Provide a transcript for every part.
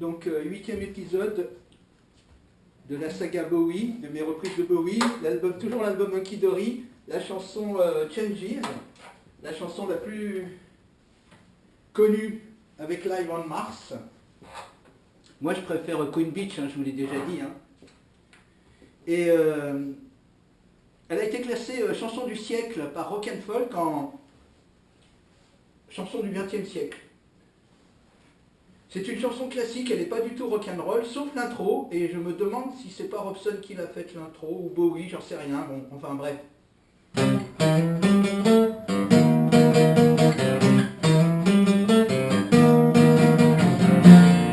Donc, euh, huitième épisode de la saga Bowie, de mes reprises de Bowie, l'album, toujours l'album Monkey Dory, la chanson euh, Changes, la chanson la plus connue avec Live on Mars. Moi, je préfère Queen Beach, hein, je vous l'ai déjà dit. hein. Et euh, elle a été classée euh, chanson du siècle par Rock and Folk en chanson du XXe siècle. C'est une chanson classique, elle n'est pas du tout rock'n'roll, sauf l'intro, et je me demande si c'est pas Robson qui l'a faite l'intro, ou Bowie, j'en sais rien, bon, enfin bref.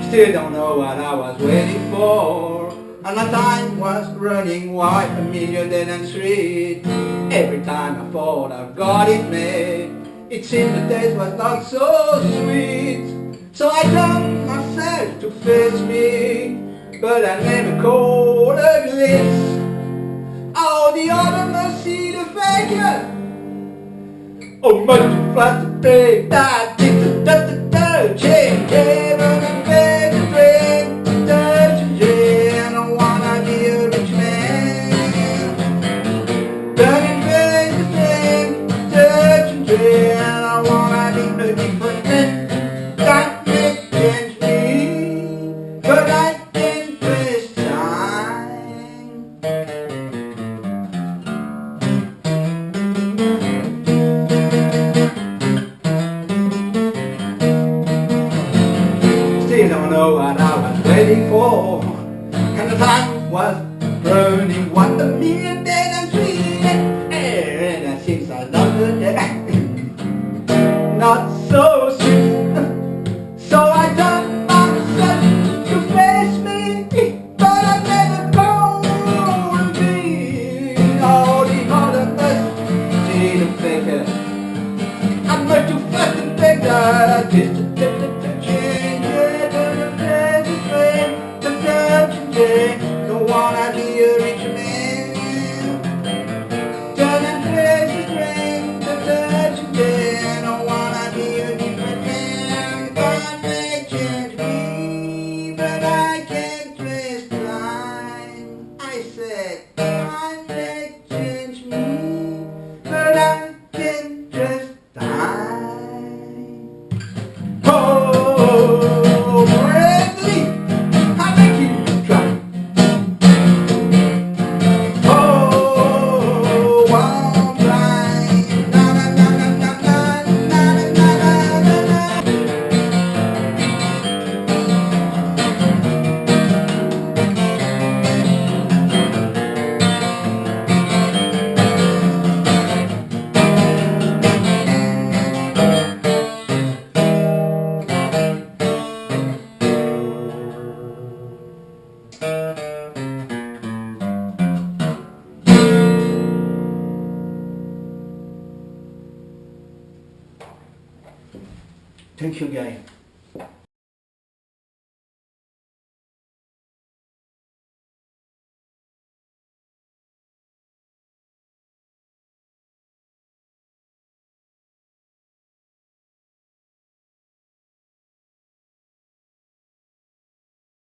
Still don't know what I was waiting for, and the time was running wide, a million dead and street. Every time I thought I got it made, it seemed the days was not so sweet. So I turned Fits me, but I never caught a glimpse. Oh, the other seed of bacon. Oh, must you fly to bed? Da, da, da, da, da, yeah, yeah. Don't know what I was waiting for. And the time was burning what the million dead and sweet. And it seems the day. Not so sweet. So I turned myself to face me. But I never told me. All the other must see the faker. I'm going to fucking that. Just to I said, Thank you, guy.